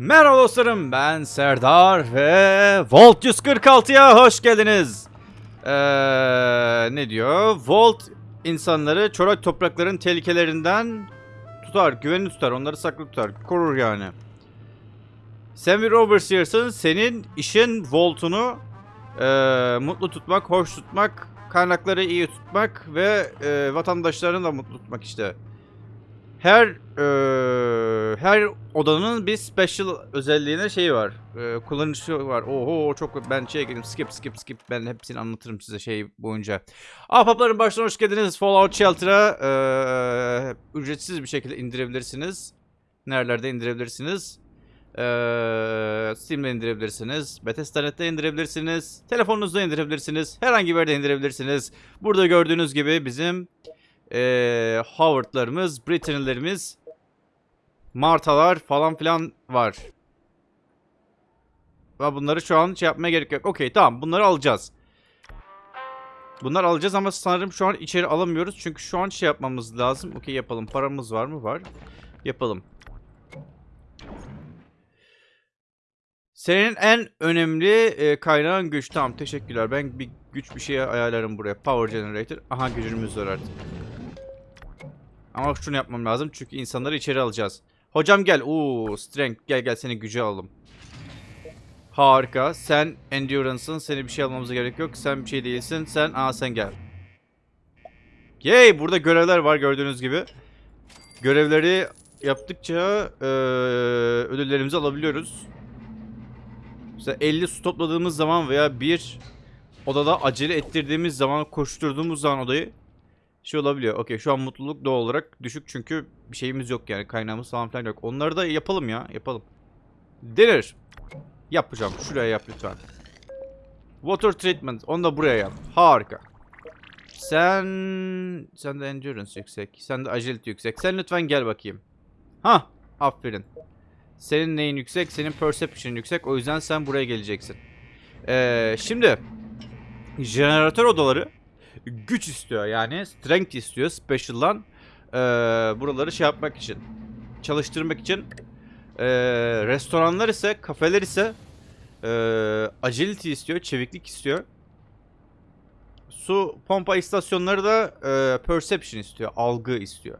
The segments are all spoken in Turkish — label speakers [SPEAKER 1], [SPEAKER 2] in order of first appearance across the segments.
[SPEAKER 1] Merhaba dostlarım ben Serdar ve Volt 146'ya hoş geldiniz. Ee, ne diyor? Volt insanları çorak toprakların tehlikelerinden tutar, güvenli tutar, onları saklı tutar, korur yani. Sen bir overseer'sın, senin işin Volt'unu ee, mutlu tutmak, hoş tutmak, kaynakları iyi tutmak ve ee, vatandaşlarını da mutlu tutmak işte. Her eee, her odanın bir special özelliğine şeyi var. Eee kullanışı var. Oho çok ben şey girdim. Skip skip skip. Ben hepsini anlatırım size şey boyunca. Ahbapların başına hoş geldiniz. Fallout Shelter'a eee, ücretsiz bir şekilde indirebilirsiniz. Nerelerde indirebilirsiniz? Eee Steam'de indirebilirsiniz. Bethesda.net'te indirebilirsiniz. Telefonunuzda indirebilirsiniz. Herhangi bir yerde indirebilirsiniz. Burada gördüğünüz gibi bizim eee Howard'larımız, Britannilerimiz, Martalar falan filan var. Ve bunları şu an şey yapmaya gerek yok. Okey tamam bunları alacağız. Bunları alacağız ama sanırım şu an içeri alamıyoruz. Çünkü şu an şey yapmamız lazım. Okey yapalım. Paramız var mı? Var. Yapalım. Senin en önemli e, kaynağın güç. Tamam teşekkürler. Ben bir güç bir şeye ayarlarım buraya. Power generator. Aha gücümüz var artık. Ama şunu yapmam lazım çünkü insanları içeri alacağız. Hocam gel. Oo, strength. Gel gel seni gücü alalım. Harika. Sen endurance'ın. Seni bir şey almamıza gerek yok. Sen bir şey değilsin. Sen aa sen gel. Yay! Burada görevler var gördüğünüz gibi. Görevleri yaptıkça eee, ödüllerimizi alabiliyoruz. Mesela 50 su topladığımız zaman veya bir odada acele ettirdiğimiz zaman, koşturduğumuz zaman odayı şey olabiliyor. Okey şu an mutluluk doğal olarak düşük çünkü bir şeyimiz yok yani kaynağımız falan filan yok. Onları da yapalım ya yapalım. Denir. Yap hocam şuraya yap lütfen. Water treatment onu da buraya yap. Harika. Sen sen de endurance yüksek. Sen de agility yüksek. Sen lütfen gel bakayım. Ha, aferin. Senin neyin yüksek? Senin perception yüksek. O yüzden sen buraya geleceksin. Ee, şimdi jeneratör odaları güç istiyor yani strength istiyor special'dan ee, buraları şey yapmak için çalıştırmak için. Ee, restoranlar ise kafeler ise ee, agility istiyor çeviklik istiyor. Su pompa istasyonları da ee, perception istiyor algı istiyor.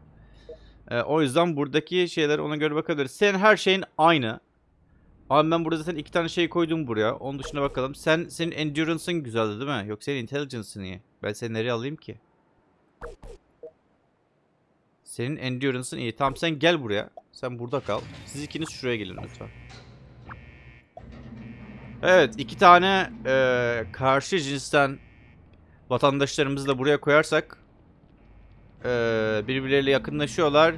[SPEAKER 1] Ee, o yüzden buradaki şeyler ona göre bakabiliriz. Senin her şeyin aynı Abi ben burada zaten iki tane şey koydum buraya. Onun dışına bakalım. Sen senin endurance'ın güzeldi değil mi? Yok senin intelligence'ın iyi. Ben seni nereye alayım ki? Senin endurance'ın iyi. Tamam sen gel buraya. Sen burada kal. Siz ikiniz şuraya gelin lütfen. Evet iki tane eee, karşı cinsten vatandaşlarımızı da buraya koyarsak eee, birbirleriyle yakınlaşıyorlar.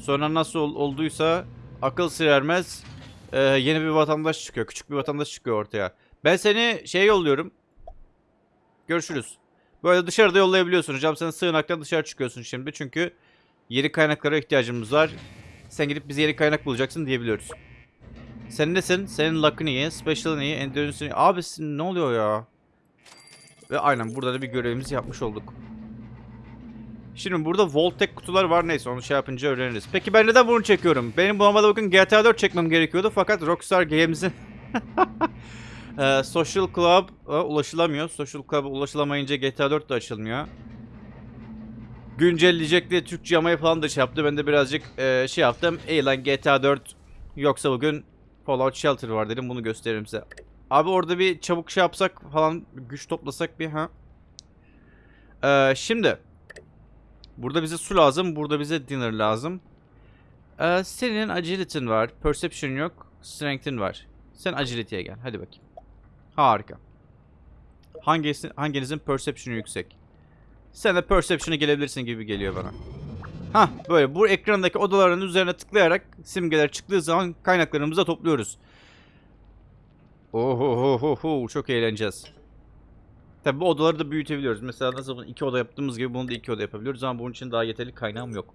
[SPEAKER 1] Sonra nasıl ol- olduysa akıl sır ermez ee, yeni bir vatandaş çıkıyor. Küçük bir vatandaş çıkıyor ortaya. Ben seni şey yolluyorum. Görüşürüz. Böyle dışarıda yollayabiliyorsun hocam. Sen sığınaktan dışarı çıkıyorsun şimdi. Çünkü yeni kaynaklara ihtiyacımız var. Sen gidip bize yeni kaynak bulacaksın diyebiliyoruz. Sen nesin? Senin luck'ın iyi, special'ın iyi, endurance'ın iyi. Abi ne oluyor ya? Ve aynen burada da bir görevimizi yapmış olduk. Şimdi burada Voltec kutular var neyse onu şey yapınca öğreniriz. Peki ben neden bunu çekiyorum? Benim normalde bugün GTA 4 çekmem gerekiyordu fakat Rockstar Games'in Social Club'a ulaşılamıyor. Social Club'a ulaşılamayınca GTA 4 de açılmıyor. Güncelleyecek diye Türkçe yamayı falan da şey yaptı. Ben de birazcık eee, şey yaptım. Ey lan GTA 4 yoksa bugün Fallout Shelter var dedim bunu gösteririm size. Abi orada bir çabuk şey yapsak falan güç toplasak bir ha. Eee, şimdi Burada bize su lazım. Burada bize dinner lazım. Ee, senin agility'in var. Perception yok. Strength'in var. Sen agility'ye gel. Hadi bakayım. Harika. Hangisi, hanginizin perception'ı yüksek? Sen de perception'a gelebilirsin gibi geliyor bana. Hah böyle bu ekrandaki odaların üzerine tıklayarak simgeler çıktığı zaman kaynaklarımızı da topluyoruz. Oho çok eğleneceğiz. Tabi bu odaları da büyütebiliyoruz. Mesela nasıl bunu iki oda yaptığımız gibi bunu da iki oda yapabiliyoruz ama bunun için daha yeterli kaynağım yok.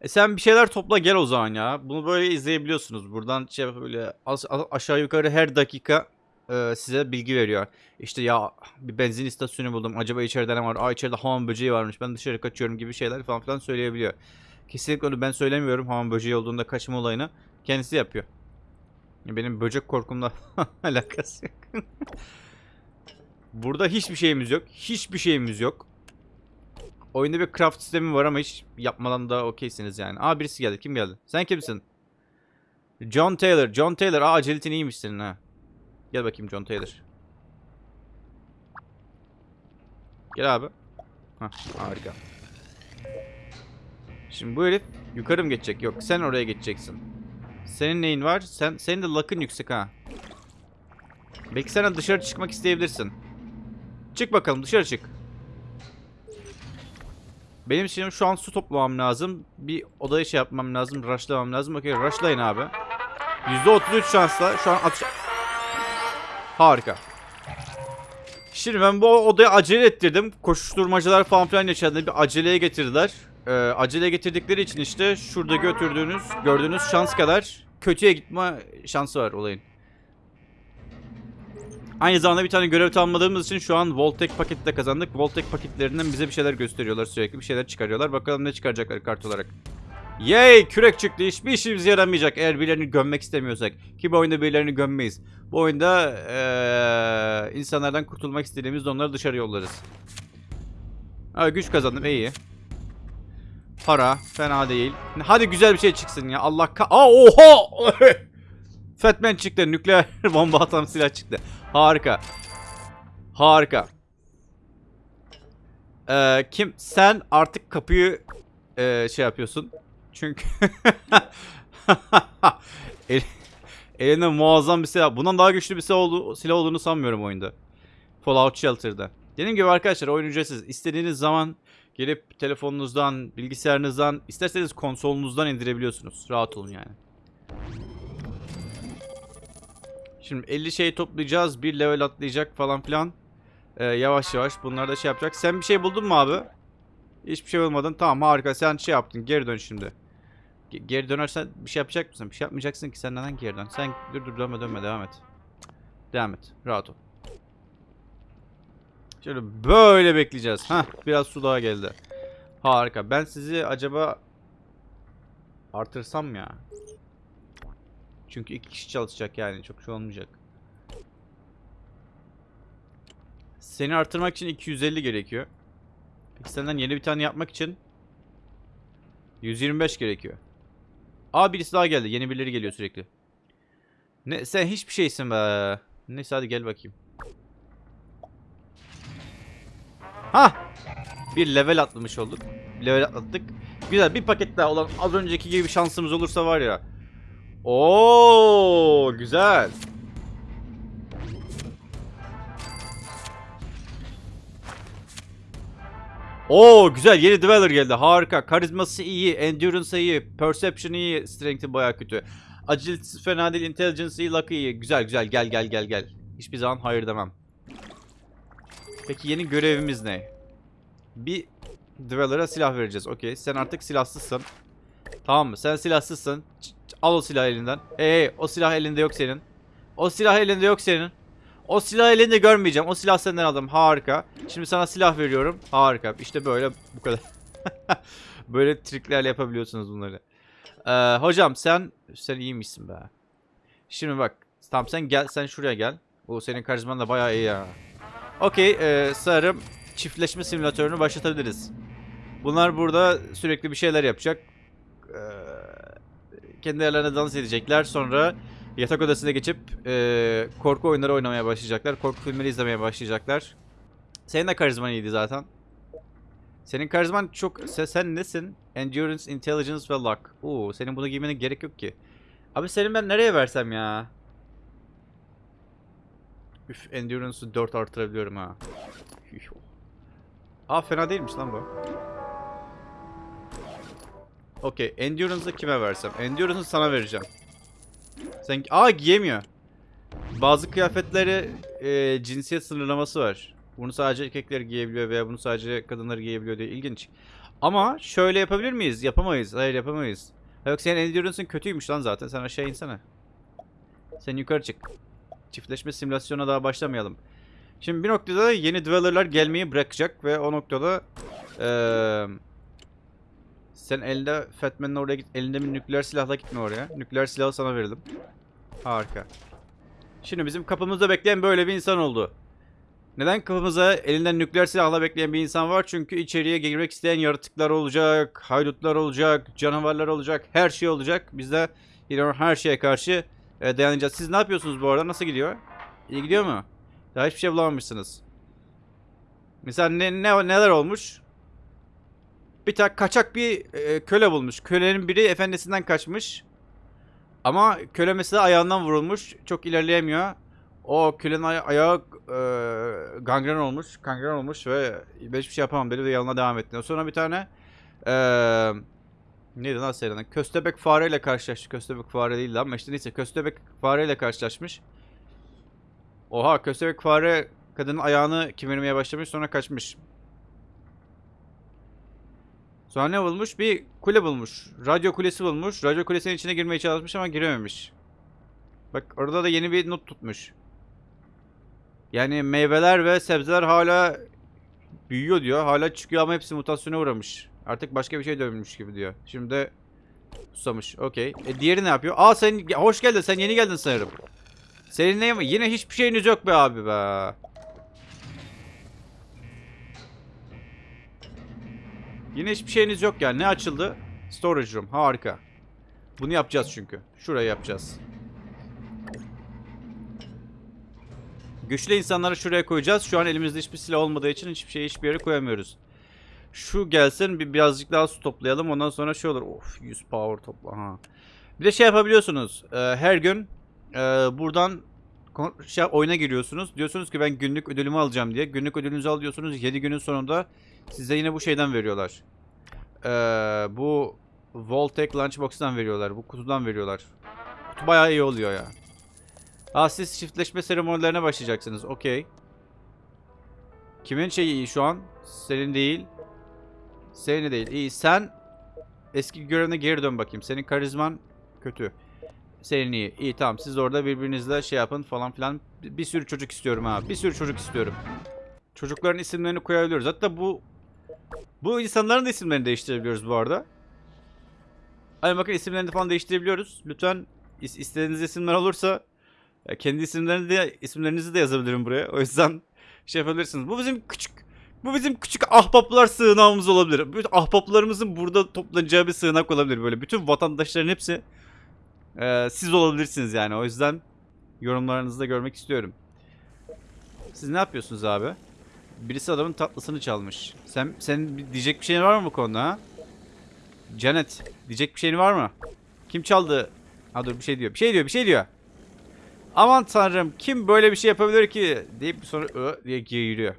[SPEAKER 1] E sen bir şeyler topla gel o zaman ya. Bunu böyle izleyebiliyorsunuz. Buradan şey böyle aşağı yukarı her dakika e, size bilgi veriyor. İşte ya bir benzin istasyonu buldum. Acaba içeride ne var? Aa içeride hamam böceği varmış. Ben dışarı kaçıyorum gibi şeyler falan filan söyleyebiliyor. Kesinlikle onu ben söylemiyorum hamam böceği olduğunda kaçma olayını. Kendisi yapıyor. Benim böcek korkumla alakası yok. Burada hiçbir şeyimiz yok. Hiçbir şeyimiz yok. Oyunda bir craft sistemi var ama hiç yapmadan da okeysiniz yani. Aa birisi geldi. Kim geldi? Sen kimsin? John Taylor. John Taylor. Aa aceletin iyiymiş senin ha. Gel bakayım John Taylor. Gel abi. Hah harika. Şimdi bu herif yukarı mı geçecek? Yok sen oraya geçeceksin. Senin neyin var? Sen senin de luck'ın yüksek ha. Belki sen dışarı çıkmak isteyebilirsin. Çık bakalım dışarı çık. Benim şimdi şu an su toplamam lazım. Bir odaya şey yapmam lazım. Rushlamam lazım. Okey rushlayın abi. %33 şansla şu an atış... Harika. Şimdi ben bu odaya acele ettirdim. Koşuşturmacalar falan filan yaşadı. Bir aceleye getirdiler. Ee, aceleye getirdikleri için işte şurada götürdüğünüz, gördüğünüz şans kadar kötüye gitme şansı var olayın. Aynı zamanda bir tane görev tamamladığımız için şu an Voltek paketi de kazandık. Voltek paketlerinden bize bir şeyler gösteriyorlar sürekli. Bir şeyler çıkarıyorlar. Bakalım ne çıkaracaklar kart olarak. Yay! Kürek çıktı. Hiçbir işimize yaramayacak eğer birilerini gömmek istemiyorsak. Ki bu oyunda birilerini gömmeyiz. Bu oyunda ee, insanlardan kurtulmak istediğimizde onları dışarı yollarız. Ha, güç kazandım iyi. Para fena değil. Hadi güzel bir şey çıksın ya. Allah ka... Aa oha! Fatman çıktı. Nükleer bomba atan silah çıktı. Harika. Harika. Ee, kim? Sen artık kapıyı ee, şey yapıyorsun. Çünkü El, elinde muazzam bir silah. Bundan daha güçlü bir silah, oldu, silah olduğunu sanmıyorum oyunda. Fallout Shelter'da. Dediğim gibi arkadaşlar oyun ücretsiz. İstediğiniz zaman gelip telefonunuzdan, bilgisayarınızdan, isterseniz konsolunuzdan indirebiliyorsunuz. Rahat olun yani. Şimdi 50 şey toplayacağız. Bir level atlayacak falan filan. Ee, yavaş yavaş bunlar da şey yapacak. Sen bir şey buldun mu abi? Hiçbir şey bulmadın. Tamam harika. Sen şey yaptın. Geri dön şimdi. Ge- geri dönersen bir şey yapacak mısın? Bir şey yapmayacaksın ki. Sen neden geri dön? Sen dur dur dönme dönme. Devam et. Devam et. Rahat ol. Şöyle böyle bekleyeceğiz. Hah biraz su daha geldi. Harika. Ben sizi acaba artırsam ya. Çünkü iki kişi çalışacak yani. Çok şey olmayacak. Seni artırmak için 250 gerekiyor. Peki senden yeni bir tane yapmak için 125 gerekiyor. Aa birisi daha geldi. Yeni birileri geliyor sürekli. Ne sen hiçbir şeysin be. Neyse hadi gel bakayım. Ha! Bir level atlamış olduk. Level atlattık. Güzel bir paket daha olan az önceki gibi bir şansımız olursa var ya. Oo güzel. Oo güzel yeni Dweller geldi harika karizması iyi endurance iyi perception iyi strength'i baya kötü agility fena değil intelligence iyi luck iyi güzel güzel gel gel gel gel hiçbir zaman hayır demem peki yeni görevimiz ne bir Dweller'a silah vereceğiz okey sen artık silahsızsın tamam mı sen silahsızsın al o silah elinden hey, hey o silah elinde yok senin o silah elinde yok senin o silah elinde görmeyeceğim. O silah senden aldım. Harika. Şimdi sana silah veriyorum. Harika. İşte böyle bu kadar. böyle triklerle yapabiliyorsunuz bunları. Ee, hocam sen sen iyiymişsin be. Şimdi bak. Tamam sen gel sen şuraya gel. O senin karizman da bayağı iyi ya. Okey. E, sanırım çiftleşme simülatörünü başlatabiliriz. Bunlar burada sürekli bir şeyler yapacak. Ee, kendi yerlerine dans edecekler. Sonra yatak odasına geçip e, korku oyunları oynamaya başlayacaklar. Korku filmleri izlemeye başlayacaklar. Senin de karizman iyiydi zaten. Senin karizman çok... Sen, sen nesin? Endurance, Intelligence ve Luck. Oo, senin bunu giymene gerek yok ki. Abi senin ben nereye versem ya? Üf, Endurance'ı 4 artırabiliyorum ha. Üf. Aa fena değilmiş lan bu. Okey, Endurance'ı kime versem? Endurance'ı sana vereceğim. Sen aa giyemiyor. Bazı kıyafetleri e, cinsiyet sınırlaması var. Bunu sadece erkekler giyebiliyor veya bunu sadece kadınlar giyebiliyor diye ilginç. Ama şöyle yapabilir miyiz? Yapamayız. Hayır yapamayız. Yok senin endurance'ın kötüymüş lan zaten. Sen aşağı insene. Sen yukarı çık. Çiftleşme simülasyona daha başlamayalım. Şimdi bir noktada yeni dweller'lar gelmeyi bırakacak ve o noktada eee Sen elinde Fatman'ın oraya git. Elinde bir nükleer silahla gitme oraya. Nükleer silahı sana verelim. Harika. Şimdi bizim kapımızda bekleyen böyle bir insan oldu. Neden kapımıza elinden nükleer silahla bekleyen bir insan var? Çünkü içeriye girmek isteyen yaratıklar olacak, haydutlar olacak, canavarlar olacak, her şey olacak. Biz de yine her şeye karşı e, dayanacağız. Siz ne yapıyorsunuz bu arada? Nasıl gidiyor? İyi gidiyor mu? Daha hiçbir şey bulamamışsınız. Mesela ne, ne neler olmuş? Bir tane kaçak bir e, köle bulmuş. Kölenin biri efendisinden kaçmış. Ama köle mesela ayağından vurulmuş. Çok ilerleyemiyor. O kölenin aya- ayağı e, gangren olmuş. Gangren olmuş ve ben hiçbir şey yapamam dedi ve yoluna devam etti. Sonra bir tane e, neydi lan serinin? Köstebek fareyle karşılaştı. Köstebek fare değildi ama işte neyse köstebek fareyle karşılaşmış. Oha köstebek fare kadının ayağını kemirmeye başlamış sonra kaçmış. Sonra ne bulmuş? Bir kule bulmuş. Radyo kulesi bulmuş. Radyo kulesinin içine girmeye çalışmış ama girememiş. Bak orada da yeni bir not tutmuş. Yani meyveler ve sebzeler hala büyüyor diyor. Hala çıkıyor ama hepsi mutasyona uğramış. Artık başka bir şey dönmüş gibi diyor. Şimdi de susamış. Okey. E diğeri ne yapıyor? Aa sen hoş geldin. Sen yeni geldin sanırım. Senin ne Yine hiçbir şeyiniz yok be abi be. Yine hiçbir şeyiniz yok yani. Ne açıldı? Storage room. Harika. Bunu yapacağız çünkü. Şuraya yapacağız. Güçlü insanları şuraya koyacağız. Şu an elimizde hiçbir silah olmadığı için hiçbir şeyi hiçbir yere koyamıyoruz. Şu gelsin bir birazcık daha su toplayalım. Ondan sonra şey olur. Of 100 power topla. Ha. Bir de şey yapabiliyorsunuz. Ee, her gün e, buradan şey, oyuna giriyorsunuz. Diyorsunuz ki ben günlük ödülümü alacağım diye. Günlük ödülünüzü alıyorsunuz. 7 günün sonunda size yine bu şeyden veriyorlar. Ee, bu Voltec Lunchbox'tan veriyorlar. Bu kutudan veriyorlar. Kutu bayağı iyi oluyor ya. Aa siz çiftleşme seremonilerine başlayacaksınız. Okey. Kimin şeyi iyi şu an? Senin değil. Senin de değil. İyi. Sen eski görevine geri dön bakayım. Senin karizman kötü. Senin iyi. İyi tamam. Siz orada birbirinizle şey yapın falan filan. Bir, sürü çocuk istiyorum ha. Bir sürü çocuk istiyorum. Çocukların isimlerini koyabiliyoruz. Hatta bu bu insanların da isimlerini değiştirebiliyoruz bu arada. Hani bakın isimlerini falan değiştirebiliyoruz. Lütfen is- istediğiniz isimler olursa ya kendi isimlerini de isimlerinizi de yazabilirim buraya. O yüzden şey yapabilirsiniz. Bu bizim küçük bu bizim küçük ahbaplar sığınağımız olabilir. Bütün ahbaplarımızın burada toplanacağı bir sığınak olabilir böyle. Bütün vatandaşların hepsi e, siz olabilirsiniz yani. O yüzden yorumlarınızı da görmek istiyorum. Siz ne yapıyorsunuz abi? Birisi adamın tatlısını çalmış. Sen senin diyecek bir şeyin var mı bu konuda ha? Janet diyecek bir şeyin var mı? Kim çaldı? Ha dur bir şey diyor. Bir şey diyor, bir şey diyor. Aman tanrım kim böyle bir şey yapabilir ki? Deyip sonra ö diye giriyor.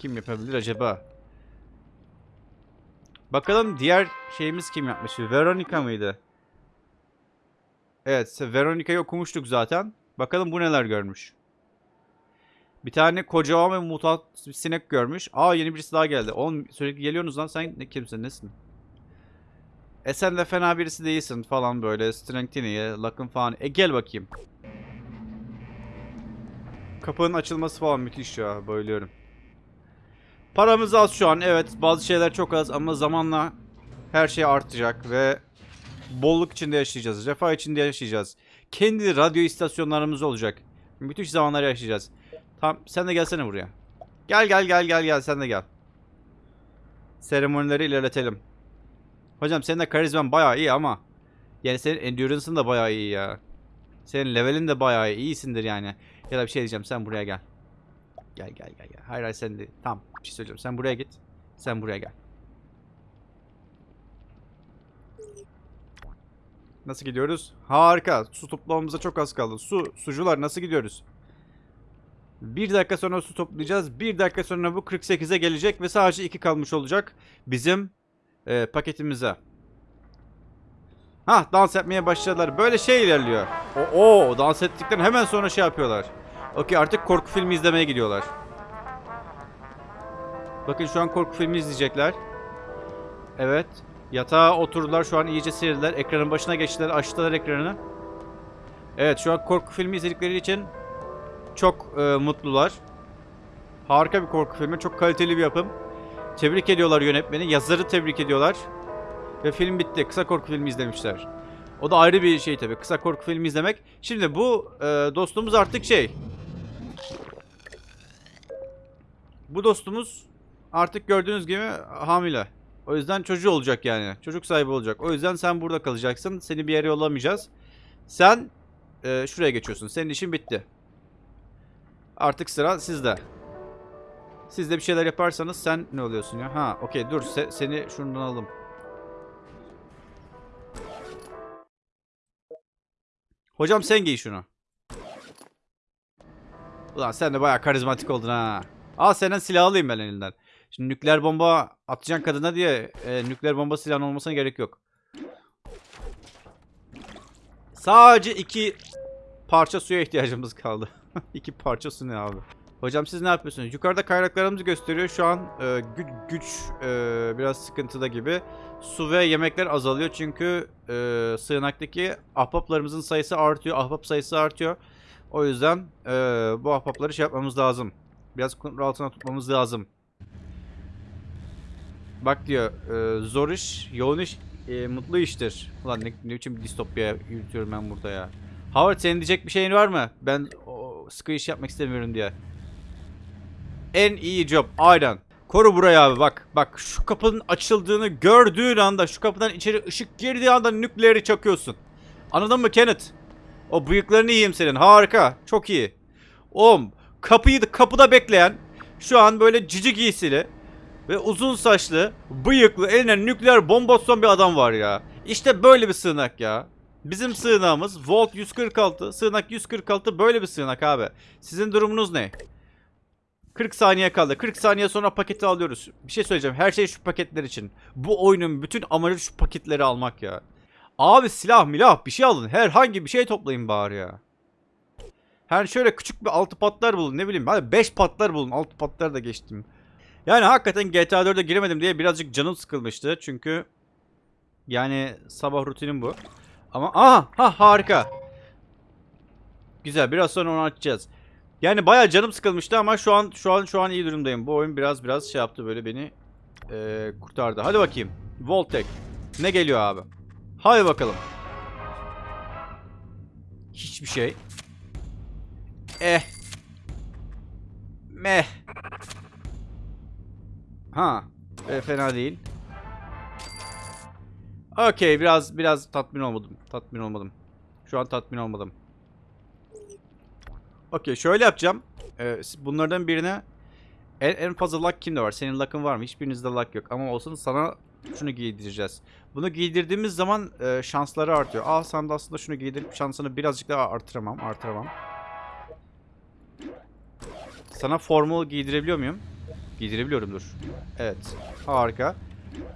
[SPEAKER 1] Kim yapabilir acaba? Bakalım diğer şeyimiz kim yapmış? Veronica mıydı? Evet, Veronica'yı okumuştuk zaten. Bakalım bu neler görmüş. Bir tane kocaman ve mutant bir sinek görmüş. Aa yeni birisi daha geldi. Oğlum sürekli geliyorsunuz lan sen ne kimsin nesin? E sen de fena birisi değilsin falan böyle. Strength'ini, Luck'ın falan. E gel bakayım. Kapının açılması falan müthiş ya. Bayılıyorum. Paramız az şu an. Evet bazı şeyler çok az ama zamanla her şey artacak ve bolluk içinde yaşayacağız. Refah içinde yaşayacağız. Kendi radyo istasyonlarımız olacak. Müthiş zamanlar yaşayacağız. Tamam sen de gelsene buraya. Gel gel gel gel gel sen de gel. Seremonileri ilerletelim. Hocam senin de karizman bayağı iyi ama yani senin endurance'ın da bayağı iyi ya. Senin levelin de bayağı iyi. iyisindir yani. Ya da bir şey diyeceğim sen buraya gel. Gel gel gel gel. Hayır hayır sen de. Tamam bir şey söyleyeceğim. Sen buraya git. Sen buraya gel. Nasıl gidiyoruz? Harika. Su toplamamıza çok az kaldı. Su, sucular nasıl gidiyoruz? Bir dakika sonra su toplayacağız. Bir dakika sonra bu 48'e gelecek ve sadece 2 kalmış olacak. Bizim e, paketimize. Ha dans etmeye başladılar. Böyle şey ilerliyor. O, o dans ettikten hemen sonra şey yapıyorlar. Okey artık korku filmi izlemeye gidiyorlar. Bakın şu an korku filmi izleyecekler. Evet. Yatağa oturdular şu an iyice serildiler. Ekranın başına geçtiler. Açtılar ekranı. Evet şu an korku filmi izledikleri için çok e, mutlular. Harika bir korku filmi. Çok kaliteli bir yapım. Tebrik ediyorlar yönetmeni. Yazarı tebrik ediyorlar. Ve film bitti. Kısa korku filmi izlemişler. O da ayrı bir şey tabii. Kısa korku filmi izlemek. Şimdi bu e, dostumuz artık şey. Bu dostumuz artık gördüğünüz gibi hamile. O yüzden çocuğu olacak yani. Çocuk sahibi olacak. O yüzden sen burada kalacaksın. Seni bir yere yollamayacağız. Sen e, şuraya geçiyorsun. Senin işin bitti. Artık sıra sizde. Siz de bir şeyler yaparsanız sen ne oluyorsun ya? Ha okey dur se- seni şundan alalım. Hocam sen giy şunu. Ulan sen de bayağı karizmatik oldun ha. Al senden silah alayım ben elinden. Şimdi nükleer bomba atacaksın kadına diye e, nükleer bomba silahın olmasına gerek yok. Sadece iki parça suya ihtiyacımız kaldı. iki parça su ne abi? Hocam siz ne yapıyorsunuz? Yukarıda kaynaklarımızı gösteriyor. Şu an e, güç, güç e, biraz sıkıntıda gibi. Su ve yemekler azalıyor çünkü e, sığınaktaki ahbaplarımızın sayısı artıyor. Ahbap sayısı artıyor. O yüzden e, bu ahbapları şey yapmamız lazım. Biraz kontrol altına tutmamız lazım. Bak diyor, e, zor iş, yoğun iş, e, mutlu iştir. Ulan ne, ne biçim distopya yürütüyorum ben burada ya. Howard senin diyecek bir şeyin var mı? Ben o, sıkı iş yapmak istemiyorum diye. En iyi job, aynen. Koru burayı abi bak. Bak şu kapının açıldığını gördüğün anda, şu kapıdan içeri ışık girdiği anda nükleeri çakıyorsun. Anladın mı Kenneth? O bıyıklarını yiyeyim senin. Harika. Çok iyi. Oğlum kapıyı da kapıda bekleyen şu an böyle cici giysili ve uzun saçlı, bıyıklı, eline nükleer bomba tutan bir adam var ya. İşte böyle bir sığınak ya. Bizim sığınağımız Volt 146, sığınak 146 böyle bir sığınak abi. Sizin durumunuz ne? 40 saniye kaldı. 40 saniye sonra paketi alıyoruz. Bir şey söyleyeceğim. Her şey şu paketler için. Bu oyunun bütün amacı şu paketleri almak ya. Abi silah milah bir şey alın. Herhangi bir şey toplayın bari ya. Her şöyle küçük bir altı patlar bulun ne bileyim. Hadi 5 patlar bulun. Altı patlar da geçtim. Yani hakikaten GTA 4'e giremedim diye birazcık canım sıkılmıştı. Çünkü yani sabah rutinim bu. Ama aha ha harika. Güzel biraz sonra onu açacağız. Yani bayağı canım sıkılmıştı ama şu an şu an şu an iyi durumdayım. Bu oyun biraz biraz şey yaptı böyle beni eee, kurtardı. Hadi bakayım. Voltek. Ne geliyor abi? Hadi bakalım. Hiçbir şey. Eh. Meh. Ha. E, fena değil. Okey biraz biraz tatmin olmadım. Tatmin olmadım. Şu an tatmin olmadım. Okey şöyle yapacağım. Ee, bunlardan birine en, en fazla luck kimde var? Senin luck'ın var mı? Hiçbirinizde luck yok. Ama olsun sana şunu giydireceğiz. Bunu giydirdiğimiz zaman e, şansları artıyor. Aa sen de aslında şunu giydirip şansını birazcık daha artıramam. Artıramam. Sana formal giydirebiliyor muyum? Giydirebiliyorumdur. Evet. Harika.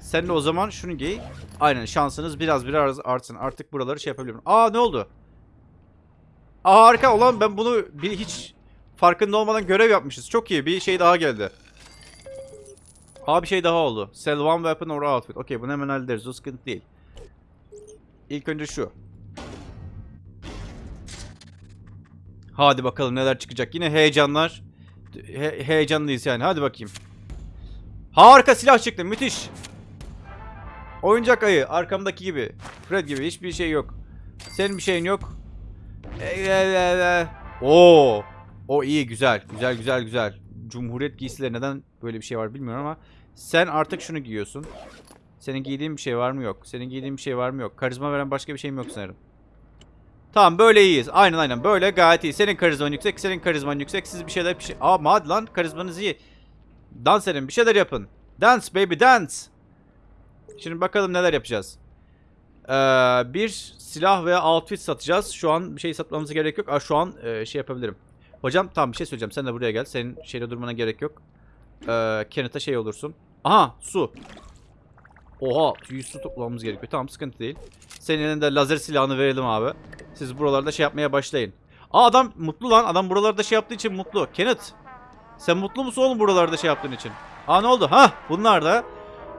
[SPEAKER 1] Sen de o zaman şunu giy. Aynen şansınız biraz biraz artsın. Artık buraları şey yapabiliyorum. Aa ne oldu? Aa harika. Ulan ben bunu bir hiç farkında olmadan görev yapmışız. Çok iyi. Bir şey daha geldi. Aa bir şey daha oldu. Sell one weapon or outfit. Okey bunu hemen hallederiz. O sıkıntı değil. İlk önce şu. Hadi bakalım neler çıkacak. Yine heyecanlar. He- heyecanlıyız yani. Hadi bakayım. Harika silah çıktı. Müthiş. Oyuncak ayı. Arkamdaki gibi. Fred gibi. Hiçbir şey yok. Senin bir şeyin yok. Oo. O iyi güzel. Güzel güzel güzel. Cumhuriyet giysileri neden böyle bir şey var bilmiyorum ama sen artık şunu giyiyorsun. Senin giydiğin bir şey var mı yok. Senin giydiğin bir şey var mı yok. Karizma veren başka bir şeyim yok sanırım. Tamam böyle iyiyiz. Aynen aynen böyle gayet iyi. Senin karizman yüksek, senin karizman yüksek. Siz bir şeyler bir şey... Aa hadi lan karizmanız iyi. Dans edin bir şeyler yapın. Dance baby dance. Şimdi bakalım neler yapacağız. Ee, bir silah veya outfit satacağız. Şu an bir şey satmamıza gerek yok. Aa, şu an e, şey yapabilirim. Hocam tamam bir şey söyleyeceğim. Sen de buraya gel. Senin şeyde durmana gerek yok. Ee, Kenneth'a şey olursun. Aha su. Oha 100 su toplamamız gerekiyor. Tamam sıkıntı değil. Senin elinde lazer silahını verelim abi. Siz buralarda şey yapmaya başlayın. Aa adam mutlu lan. Adam buralarda şey yaptığı için mutlu. Kenneth. Sen mutlu musun oğlum buralarda şey yaptığın için? Aa ne oldu? Ha bunlar da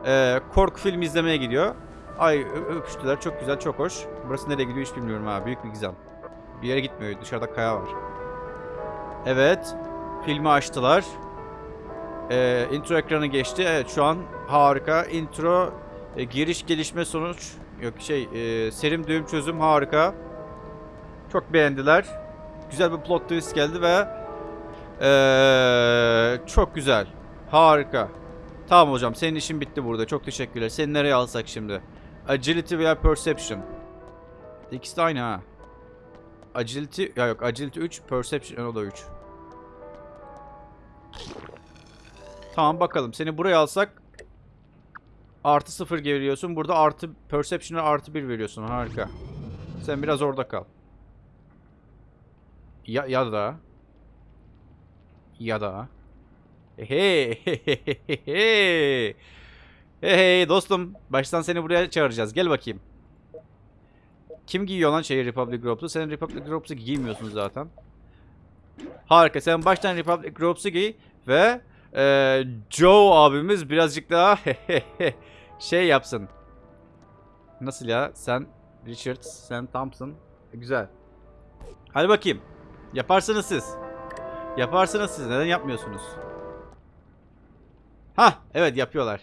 [SPEAKER 1] e, korku filmi izlemeye gidiyor. Ay öpüştüler. Çok güzel, çok hoş. Burası nereye gidiyor hiç bilmiyorum ha. Büyük bir gizem. Bir yere gitmiyor. Dışarıda kaya var. Evet. Filmi açtılar. Ee, intro ekranı geçti. Evet şu an harika. Intro E, giriş gelişme sonuç yok şey e, serim düğüm çözüm harika. Çok beğendiler. Güzel bir plot twist geldi ve e, çok güzel. Harika. Tamam hocam senin işin bitti burada. Çok teşekkürler. Seni nereye alsak şimdi? Agility veya Perception. İkisi de aynı ha. Agility ya yok Agility 3, Perception o da 3. Tamam bakalım. Seni buraya alsak artı 0 veriyorsun. Burada artı Perception'a artı 1 veriyorsun. Harika. Sen biraz orada kal. Ya, ya da. Ya da. Hey hey hey hey hey dostum. Baştan seni buraya çağıracağız. Gel bakayım. Kim giyiyor lan şeyi Republic Robes'u? Sen Republic Robes'u giymiyorsun zaten. Harika. Sen baştan Republic Robes'u giy ve e, Joe abimiz birazcık daha şey yapsın nasıl ya sen Richards sen Thompson güzel hadi bakayım yaparsınız siz yaparsınız siz neden yapmıyorsunuz Ha evet yapıyorlar.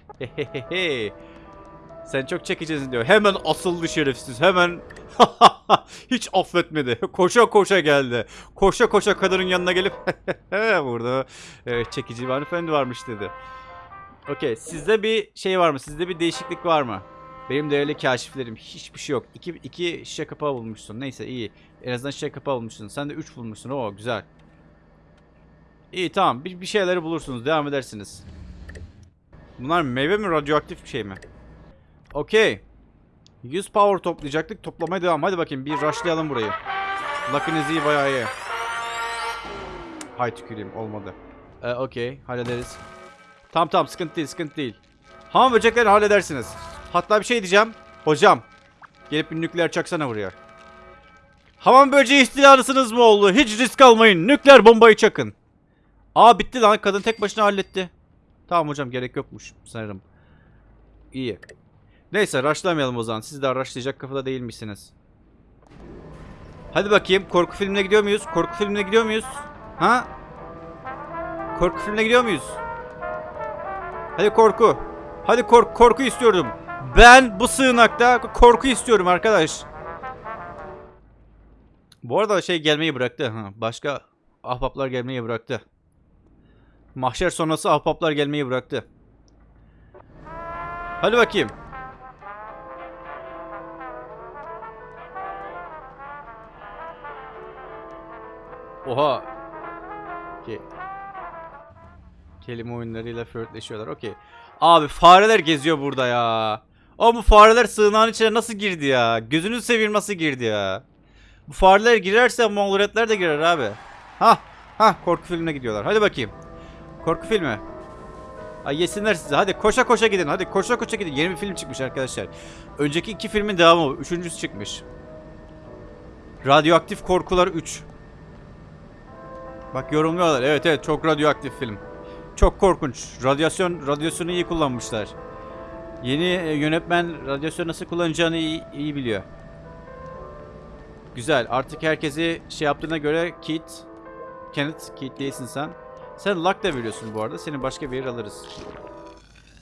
[SPEAKER 1] Sen çok çekicisin diyor. Hemen asıldı şerefsiz. Hemen hiç affetmedi. Koşa koşa geldi. Koşa koşa kadının yanına gelip burada e, çekici bir hanımefendi varmış dedi. Okey. Sizde bir şey var mı? Sizde bir değişiklik var mı? Benim değerli kaşiflerim hiçbir şey yok. İki, iki şişe kapağı bulmuşsun. Neyse iyi. En azından şişe kapağı bulmuşsun. Sen de üç bulmuşsun. Oo güzel. İyi tamam. Bir, bir şeyleri bulursunuz. Devam edersiniz. Bunlar meyve mi radyoaktif bir şey mi? Okey. 100 power toplayacaktık. Toplamaya devam. Hadi bakayım bir rushlayalım burayı. Luck'ınız iyi bayağı iyi. Hay tüküreyim olmadı. Ee, Okey hallederiz. Tamam tamam sıkıntı değil sıkıntı değil. Hamam böcekleri halledersiniz. Hatta bir şey diyeceğim. Hocam. Gelip bir nükleer çaksana buraya. Hamam böceği istilalısınız mı oldu? Hiç risk almayın. Nükleer bombayı çakın. Aa bitti lan. Kadın tek başına halletti. Tamam hocam gerek yokmuş sanırım. İyi. Neyse rushlamayalım o zaman. Siz de rushlayacak kafada değilmişsiniz. Hadi bakayım. Korku filmine gidiyor muyuz? Korku filmine gidiyor muyuz? Ha? Korku filmine gidiyor muyuz? Hadi korku. Hadi kork korku istiyorum. Ben bu sığınakta korku istiyorum arkadaş. Bu arada şey gelmeyi bıraktı. Başka ahbaplar gelmeyi bıraktı. Mahşer sonrası ahbaplar gelmeyi bıraktı. Hadi bakayım. Oha. Okey. Kelime oyunlarıyla flörtleşiyorlar. Okey. Abi fareler geziyor burada ya. O bu fareler sığınağın içine nasıl girdi ya? Gözünü seveyim nasıl girdi ya? Bu fareler girerse Mongolretler de girer abi. Ha, ha korku filmine gidiyorlar. Hadi bakayım. Korku filmi. Ay yesinler size. Hadi koşa koşa gidin. Hadi koşa koşa gidin. Yeni bir film çıkmış arkadaşlar. Önceki iki filmin devamı. Üçüncüsü çıkmış. Radyoaktif Korkular 3. Bak yorumluyorlar. Evet evet çok radyoaktif film. Çok korkunç. Radyasyon radyasyonu iyi kullanmışlar. Yeni e, yönetmen radyasyon nasıl kullanacağını iyi, iyi biliyor. Güzel. Artık herkesi şey yaptığına göre Kit, Kenneth, Kit değilsin sen. Sen luck da veriyorsun bu arada. Seni başka bir yere alırız.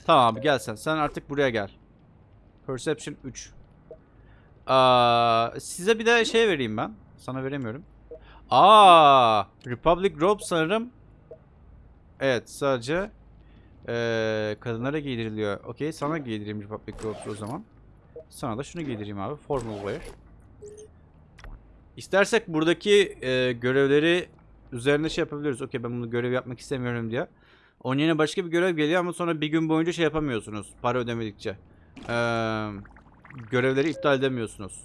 [SPEAKER 1] Tamam gel sen. Sen artık buraya gel. Perception 3. Aa, size bir de şey vereyim ben. Sana veremiyorum. Aa, Republic Robe sanırım. Evet sadece ee, kadınlara giydiriliyor. Okey sana giydireyim Republic Robes o zaman. Sana da şunu giydireyim abi. Formal wear. İstersek buradaki e, görevleri üzerine şey yapabiliriz. Okey ben bunu görev yapmak istemiyorum diye. Onun yerine başka bir görev geliyor ama sonra bir gün boyunca şey yapamıyorsunuz. Para ödemedikçe. Ee, görevleri iptal edemiyorsunuz.